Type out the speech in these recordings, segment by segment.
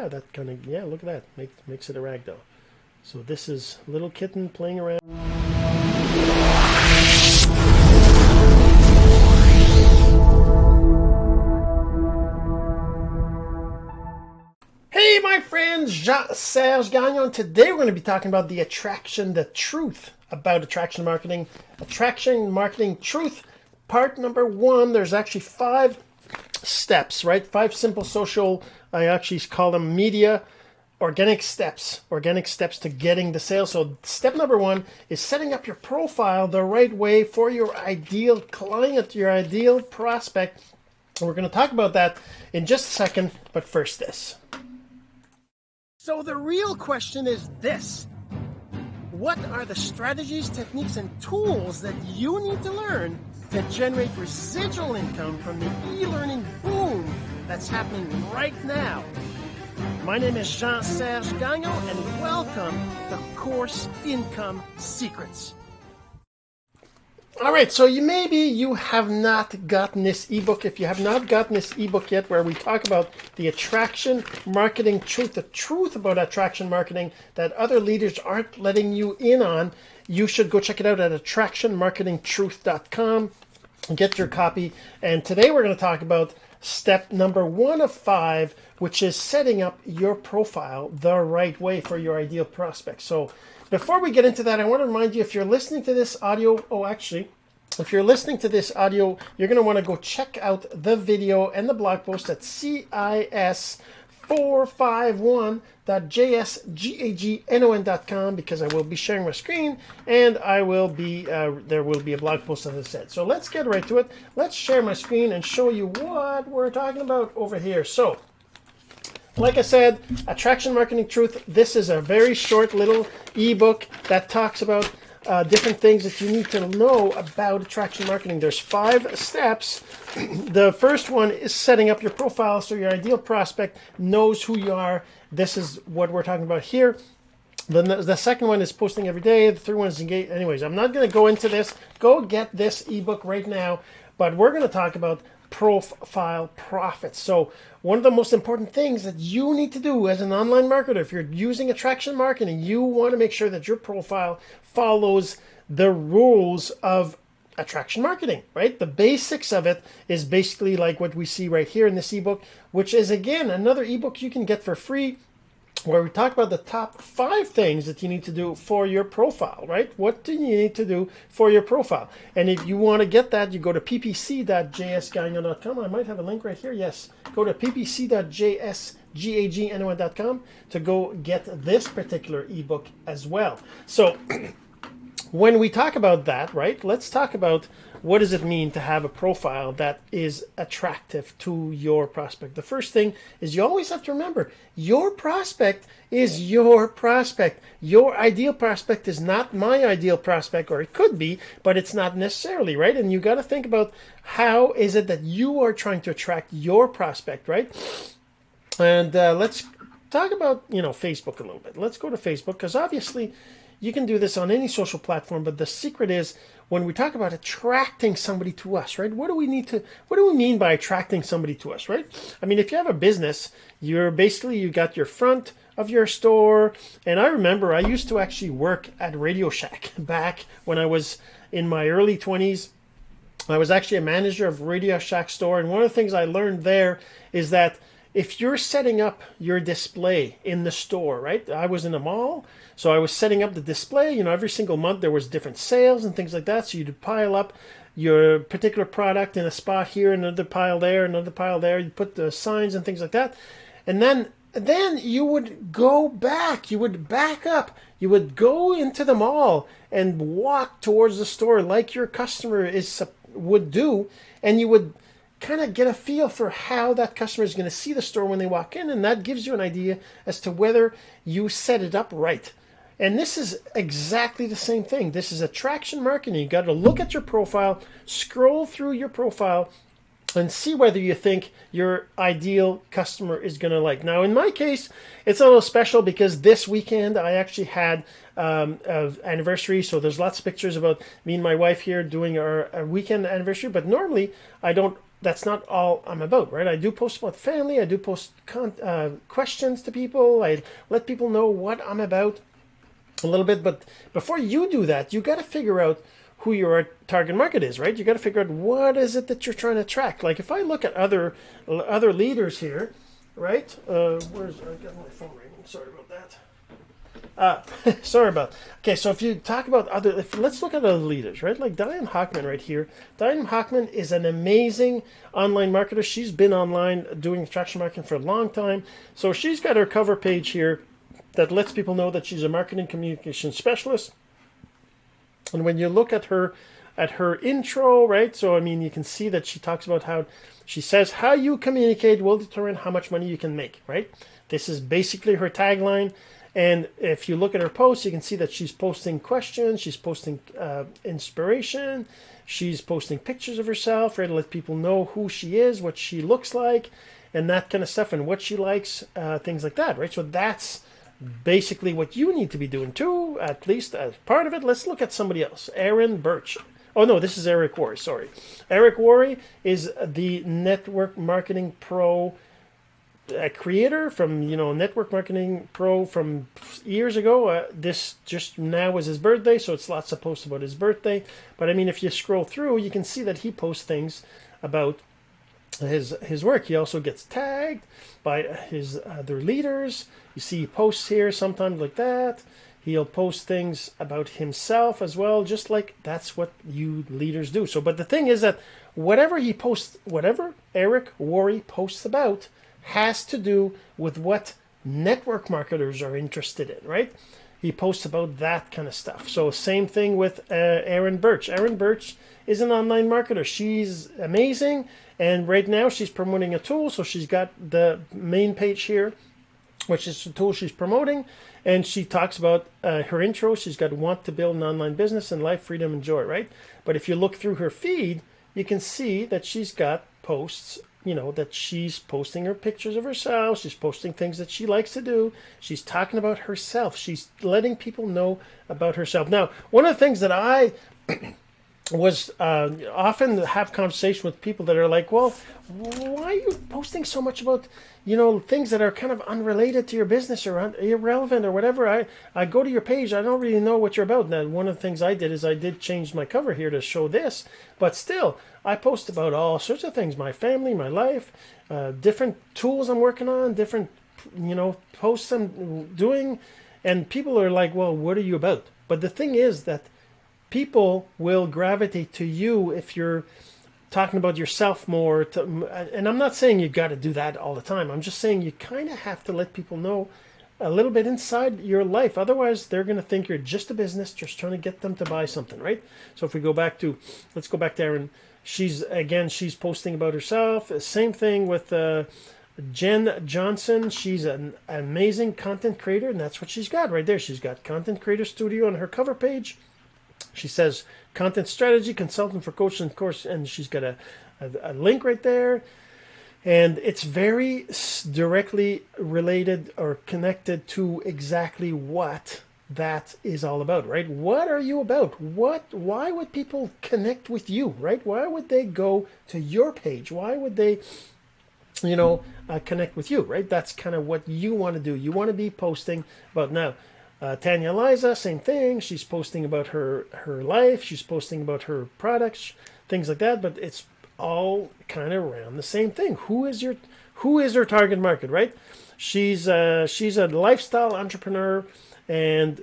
Yeah, that kind of yeah. Look at that. Make, makes it a ragdoll. So this is little kitten playing around. Hey, my friends, Jean-Serge Gagnon. Today we're going to be talking about the attraction, the truth about attraction marketing. Attraction marketing truth, part number one. There's actually five steps, right? Five simple social, I actually call them media organic steps, organic steps to getting the sale. So step number one is setting up your profile the right way for your ideal client, your ideal prospect. And we're going to talk about that in just a second, but first this. So the real question is this. What are the strategies, techniques, and tools that you need to learn to generate residual income from the e-learning boom that's happening right now? My name is Jean-Serge Gagnon, and welcome to Course Income Secrets. All right, so you maybe you have not gotten this ebook. If you have not gotten this ebook yet, where we talk about the attraction marketing truth, the truth about attraction marketing that other leaders aren't letting you in on, you should go check it out at attractionmarketingtruth.com and get your copy. And today we're going to talk about step number one of five, which is setting up your profile the right way for your ideal prospect. So before we get into that, I want to remind you if you're listening to this audio, oh, actually, if you're listening to this audio, you're going to want to go check out the video and the blog post at cis451.jsgagnon.com because I will be sharing my screen and I will be, uh, there will be a blog post as I said. So let's get right to it. Let's share my screen and show you what we're talking about over here. So like I said, Attraction Marketing Truth, this is a very short little ebook that talks about uh, different things that you need to know about attraction marketing. There's five steps. the first one is setting up your profile so your ideal prospect knows who you are. This is what we're talking about here. The, the second one is posting every day. The third one is engage. Anyways, I'm not going to go into this. Go get this ebook right now. But we're going to talk about profile profits. So one of the most important things that you need to do as an online marketer, if you're using attraction marketing, you want to make sure that your profile follows the rules of attraction marketing, right? The basics of it is basically like what we see right here in this ebook, which is again another ebook you can get for free where we talk about the top five things that you need to do for your profile, right? What do you need to do for your profile? And if you want to get that, you go to ppc.jsgagnon.com. I might have a link right here. Yes. Go to ppc.jsgagnon.com to go get this particular ebook as well. So when we talk about that, right, let's talk about what does it mean to have a profile that is attractive to your prospect? The first thing is you always have to remember your prospect is your prospect. Your ideal prospect is not my ideal prospect, or it could be, but it's not necessarily, right? And you got to think about how is it that you are trying to attract your prospect, right? And uh, let's talk about, you know, Facebook a little bit. Let's go to Facebook because obviously you can do this on any social platform, but the secret is when we talk about attracting somebody to us, right? What do we need to, what do we mean by attracting somebody to us, right? I mean, if you have a business, you're basically, you got your front of your store. And I remember I used to actually work at Radio Shack back when I was in my early 20s. I was actually a manager of Radio Shack store. And one of the things I learned there is that if you're setting up your display in the store, right? I was in a mall, so I was setting up the display. You know, every single month there was different sales and things like that. So you'd pile up your particular product in a spot here, another pile there, another pile there. You put the signs and things like that, and then then you would go back. You would back up. You would go into the mall and walk towards the store like your customer is would do, and you would kind of get a feel for how that customer is going to see the store when they walk in, and that gives you an idea as to whether you set it up right. And this is exactly the same thing. This is attraction marketing. You got to look at your profile, scroll through your profile, and see whether you think your ideal customer is going to like. Now, in my case, it's a little special because this weekend I actually had um, of anniversary. So there's lots of pictures about me and my wife here doing our, our weekend anniversary. But normally I don't that's not all I'm about, right? I do post about family. I do post uh, questions to people. I let people know what I'm about a little bit. But before you do that, you got to figure out who your target market is, right? You got to figure out what is it that you're trying to attract. Like if I look at other other leaders here, right? Uh, where's I got my phone ringing. Sorry about that. Uh, sorry about. Okay, so if you talk about other, if, let's look at other leaders, right? Like Diane Hochman right here. Diane Hochman is an amazing online marketer. She's been online doing attraction marketing for a long time. So she's got her cover page here that lets people know that she's a marketing communication specialist. And when you look at her at her intro, right? So I mean, you can see that she talks about how she says how you communicate will determine how much money you can make, right? This is basically her tagline. And if you look at her posts, you can see that she's posting questions, she's posting uh, inspiration, she's posting pictures of herself, right, to let people know who she is, what she looks like, and that kind of stuff, and what she likes, uh, things like that, right? So that's basically what you need to be doing too, at least as part of it. Let's look at somebody else, Aaron Birch. Oh no, this is Eric Worre, Sorry, Eric Worre is the Network Marketing Pro a creator from you know network marketing pro from years ago uh, this just now was his birthday so it's lots of posts about his birthday. But i mean if you scroll through you can see that he posts things about his his work. He also gets tagged by his other leaders. You see posts here sometimes like that. He'll post things about himself as well just like that's what you leaders do. So but the thing is that whatever he posts whatever eric Worre posts about has to do with what network marketers are interested in, right? He posts about that kind of stuff. So same thing with uh, Erin Birch. Erin Birch is an online marketer. She's amazing, and right now she's promoting a tool. So she's got the main page here, which is the tool she's promoting, and she talks about uh, her intro. She's got want to build an online business and life, freedom, and joy, right? But if you look through her feed, you can see that she's got posts you know that she's posting her pictures of herself she's posting things that she likes to do she's talking about herself she's letting people know about herself. Now one of the things that i was uh, often have conversation with people that are like well why are you posting so much about you know things that are kind of unrelated to your business or un- irrelevant or whatever i i go to your page i don't really know what you're about now one of the things i did is i did change my cover here to show this but still I post about all sorts of things my family, my life, uh, different tools I'm working on, different, you know, posts I'm doing. And people are like, well, what are you about? But the thing is that people will gravitate to you if you're talking about yourself more. To, and I'm not saying you've got to do that all the time. I'm just saying you kind of have to let people know a little bit inside your life. Otherwise, they're going to think you're just a business, just trying to get them to buy something, right? So if we go back to, let's go back there and She's again, she's posting about herself. Same thing with uh, Jen Johnson. She's an amazing content creator, and that's what she's got right there. She's got Content Creator Studio on her cover page. She says content strategy consultant for coaching of course, and she's got a, a, a link right there. And it's very directly related or connected to exactly what that is all about, right? What are you about? What why would people connect with you, right? Why would they go to your page? Why would they you know, uh, connect with you, right? That's kind of what you want to do. You want to be posting about now. Uh, Tanya Liza, same thing. She's posting about her her life. She's posting about her products, things like that. But it's all kind of around the same thing. Who is your who is her target market, right? She's uh, she's a lifestyle entrepreneur and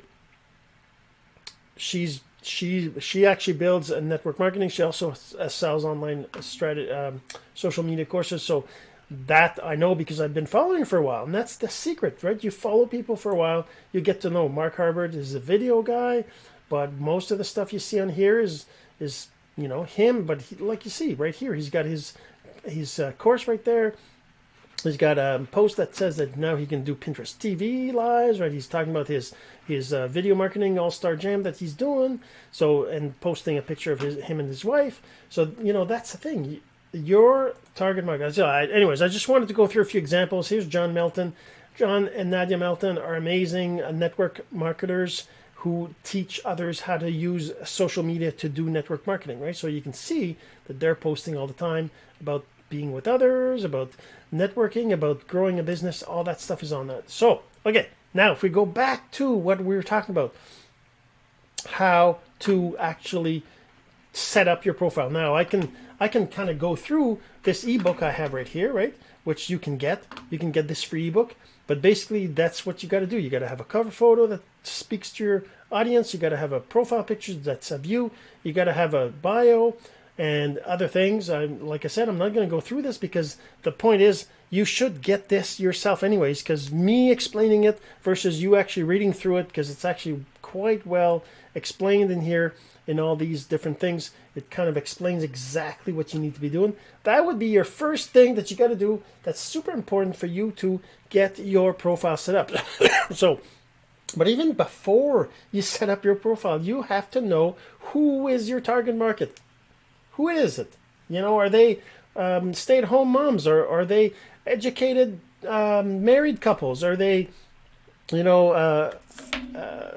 she's she she actually builds a network marketing. She also uh, sells online strategy, um, social media courses. So that I know because I've been following for a while, and that's the secret, right? You follow people for a while, you get to know. Mark Harbert is a video guy, but most of the stuff you see on here is is you know him. But he, like you see right here, he's got his his uh, course right there. He's got a post that says that now he can do Pinterest TV lives, right? He's talking about his his uh, video marketing all star jam that he's doing. So and posting a picture of his him and his wife. So you know that's the thing. Your target market. So I, anyways, I just wanted to go through a few examples. Here's John Melton. John and Nadia Melton are amazing uh, network marketers who teach others how to use social media to do network marketing, right? So you can see that they're posting all the time about being with others, about networking, about growing a business, all that stuff is on that. So, okay, now if we go back to what we were talking about, how to actually set up your profile. Now I can I can kind of go through this ebook I have right here, right? Which you can get. You can get this free ebook. But basically that's what you got to do. You got to have a cover photo that speaks to your audience. You got to have a profile picture that's of you. You got to have a bio and other things. I'm like I said, I'm not going to go through this because the point is you should get this yourself anyways. Because me explaining it versus you actually reading through it, because it's actually quite well explained in here in all these different things. It kind of explains exactly what you need to be doing. That would be your first thing that you got to do. That's super important for you to get your profile set up. so but even before you set up your profile, you have to know who is your target market. Who is it? You know, are they um, stay-at-home moms, or are they educated um, married couples? Are they, you know, uh, uh,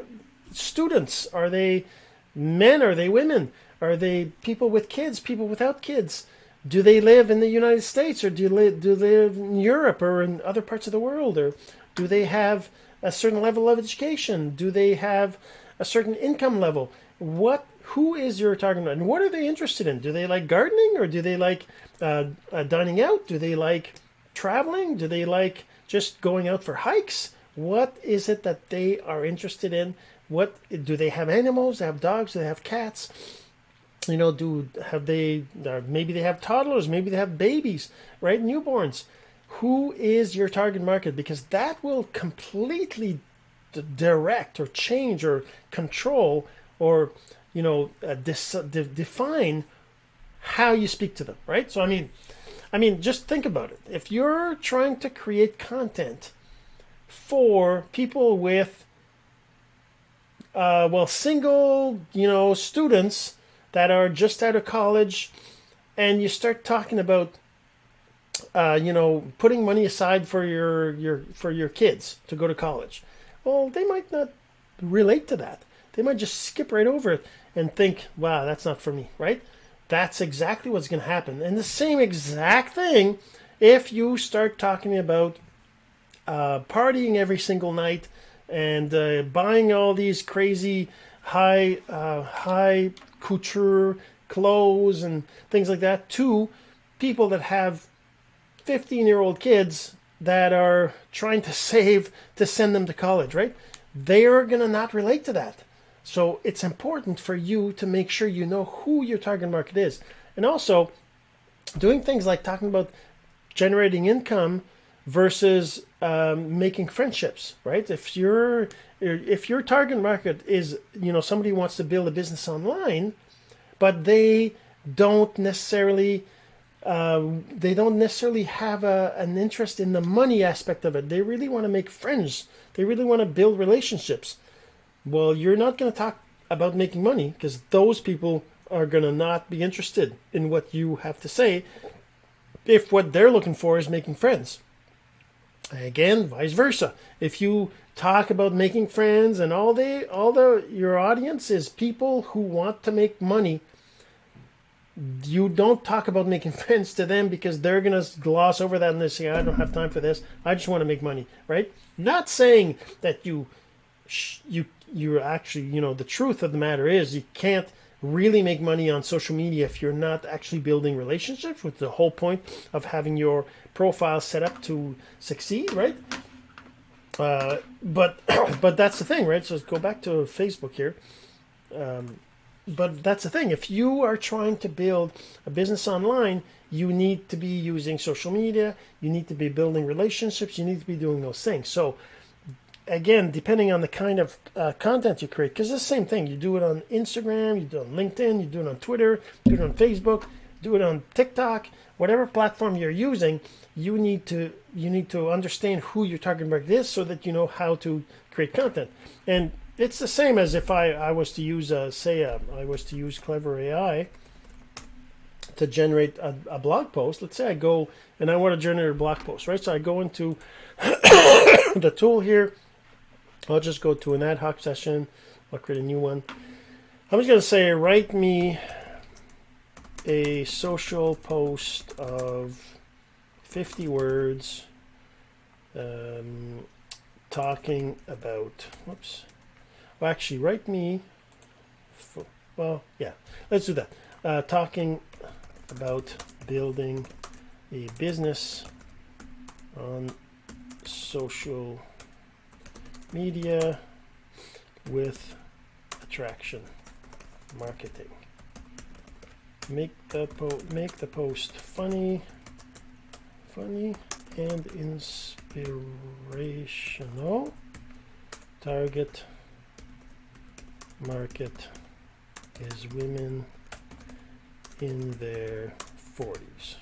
students? Are they men? Are they women? Are they people with kids? People without kids? Do they live in the United States, or do they, do they live in Europe, or in other parts of the world, or do they have a certain level of education? Do they have a certain income level? What who is your target and what are they interested in? Do they like gardening or do they like uh, uh, dining out? Do they like traveling? Do they like just going out for hikes? What is it that they are interested in? What do they have animals? They have dogs? They have cats? You know, do have they? Uh, maybe they have toddlers. Maybe they have babies, right? Newborns who is your target market because that will completely direct or change or control or you know uh, dis- de- define how you speak to them right so i mean i mean just think about it if you're trying to create content for people with uh, well single you know students that are just out of college and you start talking about uh, you know, putting money aside for your your for your kids to go to college. Well, they might not relate to that. They might just skip right over it and think, "Wow, that's not for me." Right? That's exactly what's going to happen. And the same exact thing if you start talking about uh, partying every single night and uh, buying all these crazy high uh, high couture clothes and things like that to people that have 15 year old kids that are trying to save to send them to college, right? They're going to not relate to that. So it's important for you to make sure you know who your target market is. And also, doing things like talking about generating income versus um, making friendships, right? If your if your target market is you know somebody wants to build a business online, but they don't necessarily um, they don't necessarily have a, an interest in the money aspect of it. They really want to make friends. They really want to build relationships. Well, you're not going to talk about making money because those people are going to not be interested in what you have to say if what they're looking for is making friends. Again, vice versa. If you talk about making friends and all they all the your audience is people who want to make money you don't talk about making friends to them because they're going to gloss over that and they say, I don't have time for this. I just want to make money, right? Not saying that you, you, you're actually, you know, the truth of the matter is you can't really make money on social media if you're not actually building relationships with the whole point of having your profile set up to succeed, right? Uh, but, but that's the thing, right? So let's go back to Facebook here. Um, but that's the thing. If you are trying to build a business online, you need to be using social media. You need to be building relationships. You need to be doing those things. So, again, depending on the kind of uh, content you create, because it's the same thing. You do it on Instagram, you do it on LinkedIn, you do it on Twitter, do it on Facebook, do it on TikTok, whatever platform you're using. You need to you need to understand who your target market is so that you know how to create content. And it's the same as if I, I was to use, a, say, a, I was to use Clever AI to generate a, a, blog post. Let's say I go and I want to generate a blog post, right? So I go into the tool here. I'll just go to an ad hoc session, I'll create a new one. I'm just going to say, write me a social post of 50 words um, talking about, whoops, well, actually, write me, for, well, yeah, let's do that. Uh, talking about building a business on social media with attraction marketing. Make the make the post funny, funny and inspirational. Target market is women in their 40s.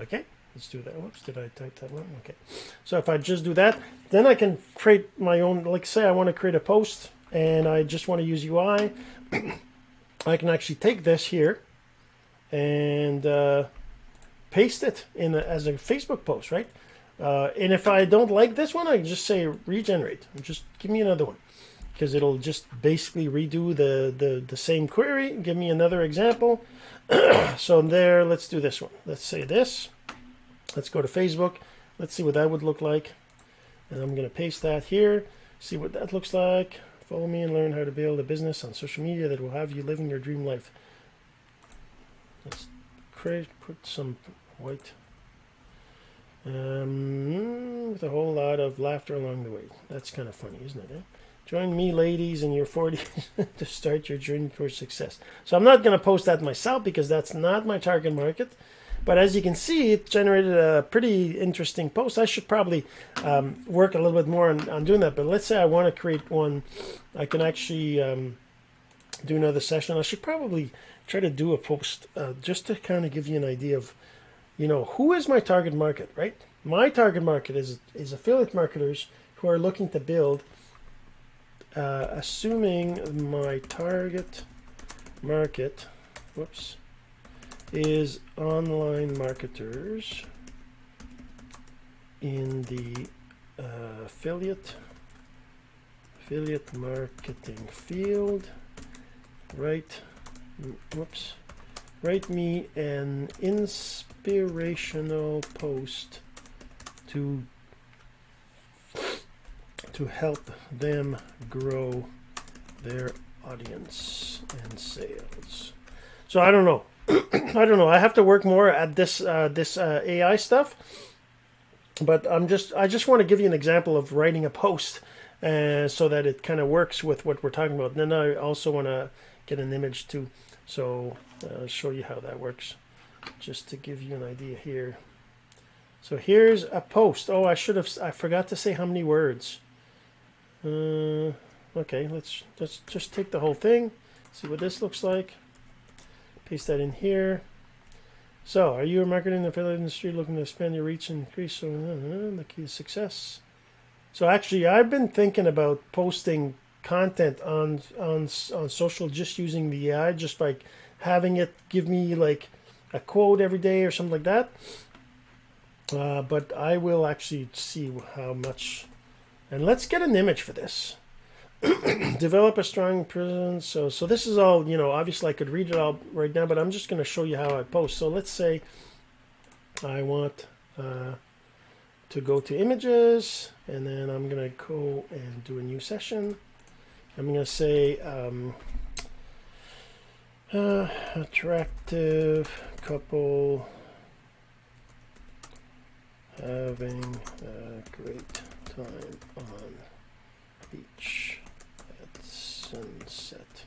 Okay, let's do that. Whoops, did I type that one? Okay. So if I just do that, then I can create my own, like say I want to create a post and I just want to use UI. I can actually take this here and uh, paste it in a, as a Facebook post, right? Uh, and if I don't like this one, I just say regenerate. Just give me another one because it'll just basically redo the, the, the same query. Give me another example. so there, let's do this one. Let's say this. Let's go to Facebook. Let's see what that would look like. And I'm going to paste that here. See what that looks like. Follow me and learn how to build a business on social media that will have you living your dream life. Let's create, put some white um, with a whole lot of laughter along the way. That's kind of funny, isn't it? Eh? Join me, ladies, in your 40s to start your journey towards success. So I'm not going to post that myself because that's not my target market. But as you can see, it generated a pretty interesting post. I should probably um, work a little bit more on, on, doing that. But let's say I want to create one. I can actually um, do another session. I should probably try to do a post uh, just to kind of give you an idea of, you know, who is my target market, right? My target market is, is affiliate marketers who are looking to build – uh, assuming my target market, whoops, is online marketers in the uh, affiliate affiliate marketing field, write, whoops, write me an inspirational post to to help them grow their audience and sales. So I don't know. I don't know. I have to work more at this uh, this uh, AI stuff. But I'm just I just want to give you an example of writing a post uh, so that it kind of works with what we're talking about. And then I also want to get an image too. So uh, I'll show you how that works. Just to give you an idea here. So here's a post. Oh, I should have I forgot to say how many words. Uh, okay, let's, let's just take the whole thing, see what this looks like. Paste that in here. So, are you a marketer in the affiliate industry looking to expand your reach and increase so, uh, the key to success? So actually, I've been thinking about posting content on on on social just using the AI, just like having it give me like a quote every day or something like that. Uh, but I will actually see how much and let's get an image for this. Develop a strong presence. So, so this is all, you know, obviously I could read it all right now, but I'm just going to show you how I post. So let's say I want uh, to go to images, and then I'm going to go and do a new session. I'm going to say um, uh, attractive couple having a great time on beach sunset.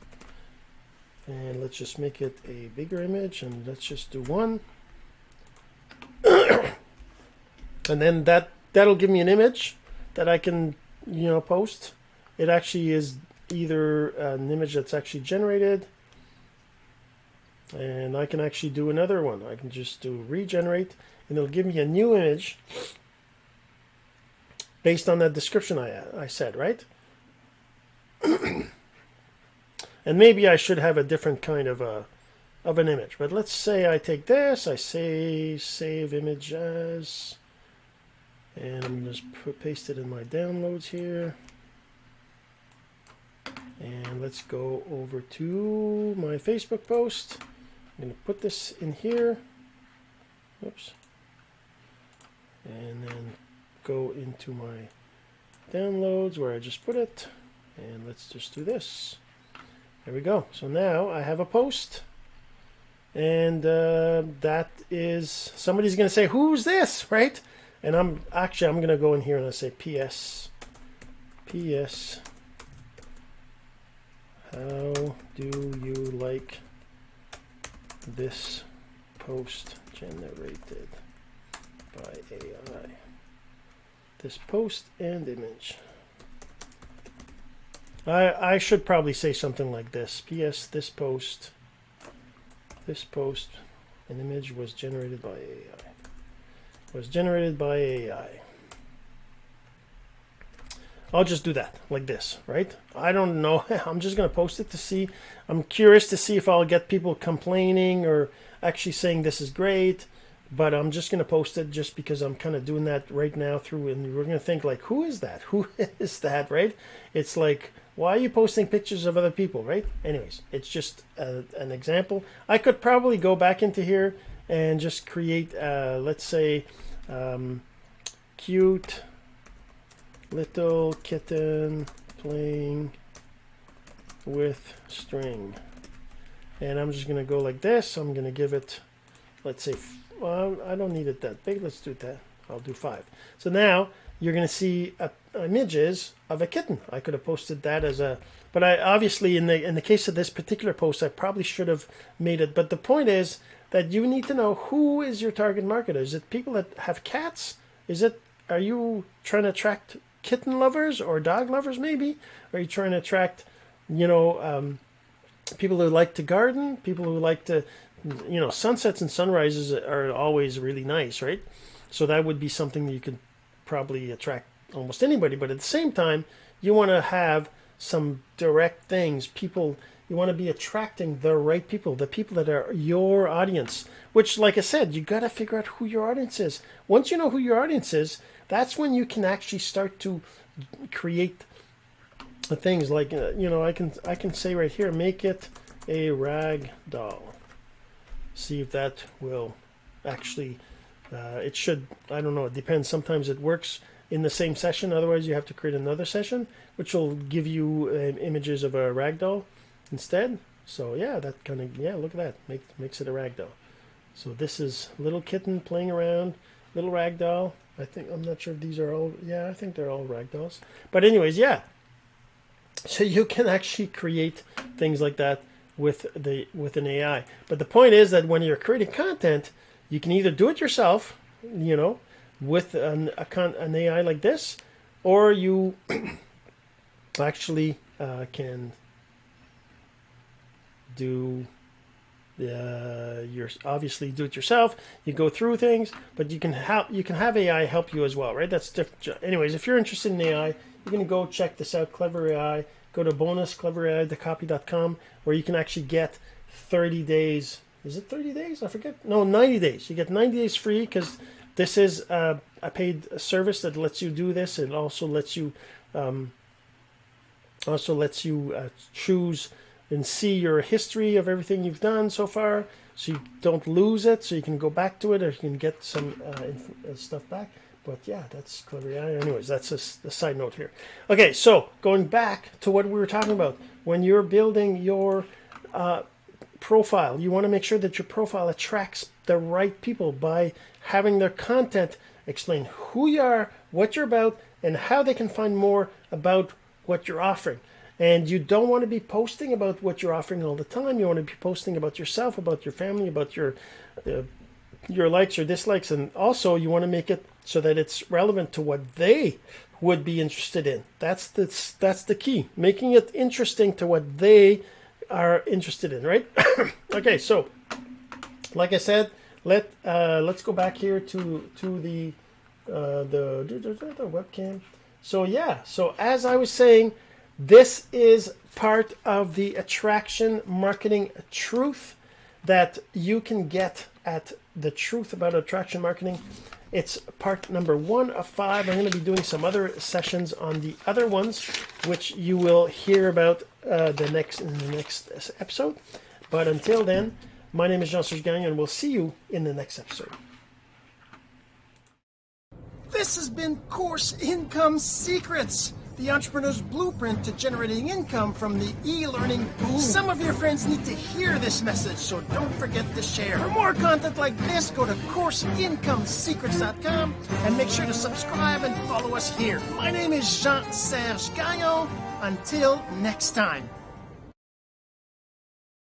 And let's just make it a bigger image and let's just do one. and then that that'll give me an image that I can you know post. It actually is either an image that's actually generated and I can actually do another one. I can just do regenerate and it'll give me a new image based on that description I, I said, right? and maybe I should have a different kind of a of an image. But let's say I take this, I say save image as, and I'm just paste it in my downloads here. And let's go over to my Facebook post. I'm going to put this in here. Oops. And then go into my downloads where I just put it. And let's just do this. There we go. So now I have a post. And uh, that is, somebody's going to say, who's this, right? And I'm actually, I'm going to go in here and I say PS. PS. How do you like this post generated by AI? This post and image. I, I should probably say something like this. P.S. This post, this post, an image was generated by AI. Was generated by AI. I'll just do that like this, right? I don't know. I'm just going to post it to see. I'm curious to see if I'll get people complaining or actually saying this is great. But I'm just going to post it just because I'm kind of doing that right now through. And we're going to think like, who is that? Who is that, right? It's like, why are you posting pictures of other people, right? Anyways, it's just a, an example. I could probably go back into here and just create, uh, let's say, um, cute little kitten playing with string. And I'm just going to go like this. I'm going to give it, let's say, well, I don't need it that big. Let's do that. I'll do five. So now you're going to see uh, images of a kitten. I could have posted that as a, but I obviously in the in the case of this particular post, I probably should have made it. But the point is that you need to know who is your target market. Is it people that have cats? Is it are you trying to attract kitten lovers or dog lovers maybe? Are you trying to attract, you know, um, people who like to garden, people who like to, you know, sunsets and sunrises are always really nice, right? So that would be something that you could probably attract almost anybody. But at the same time, you want to have some direct things. People, you want to be attracting the right people, the people that are your audience. Which, like I said, you got to figure out who your audience is. Once you know who your audience is, that's when you can actually start to create things like uh, you know I can I can say right here make it a rag doll see if that will actually uh, it should I don't know it depends sometimes it works in the same session otherwise you have to create another session which will give you uh, images of a rag doll instead so yeah that kind of yeah look at that Make, makes it a rag doll so this is little kitten playing around little rag doll I think I'm not sure if these are all. Yeah, I think they're all ragdolls. But anyways, yeah. So you can actually create things like that with the with an AI. But the point is that when you're creating content, you can either do it yourself, you know, with an a con, an AI like this, or you actually uh, can do uh, you're obviously do it yourself. You go through things, but you can help. You can have AI help you as well, right? That's different. Anyways, if you're interested in AI, you're gonna go check this out. Clever AI. Go to bonuscleverai.copy.com where you can actually get 30 days. Is it 30 days? I forget. No, 90 days. You get 90 days free because this is uh, a paid service that lets you do this. It also lets you um, also lets you uh, choose and see your history of everything you've done so far so you don't lose it so you can go back to it or you can get some uh, uh stuff back but yeah that's clever. Yeah anyways that's a, a, side note here. Okay so going back to what we were talking about when you're building your uh, profile you want to make sure that your profile attracts the right people by having their content explain who you are what you're about and how they can find more about what you're offering. And you don't want to be posting about what you're offering all the time. You want to be posting about yourself, about your family, about your uh, your likes or dislikes, and also you want to make it so that it's relevant to what they would be interested in. That's the that's the key. Making it interesting to what they are interested in, right? okay, so like I said, let uh, let's go back here to to the uh, the, the, the webcam. So yeah, so as I was saying this is part of the attraction marketing truth that you can get at the truth about attraction marketing It's part number one of five. I'm going to be doing some other sessions on the other ones, which you will hear about uh, the next in the next episode. But until then, my name is Jean-Serge Gagnon, and we'll see you in the next episode. This has been Course Income Secrets the entrepreneur's blueprint to generating income from the e-learning boom. Some of your friends need to hear this message, so don't forget to share. For more content like this, go to CourseIncomeSecrets.com and make sure to subscribe and follow us here. My name is Jean-Serge Gagnon. Until next time.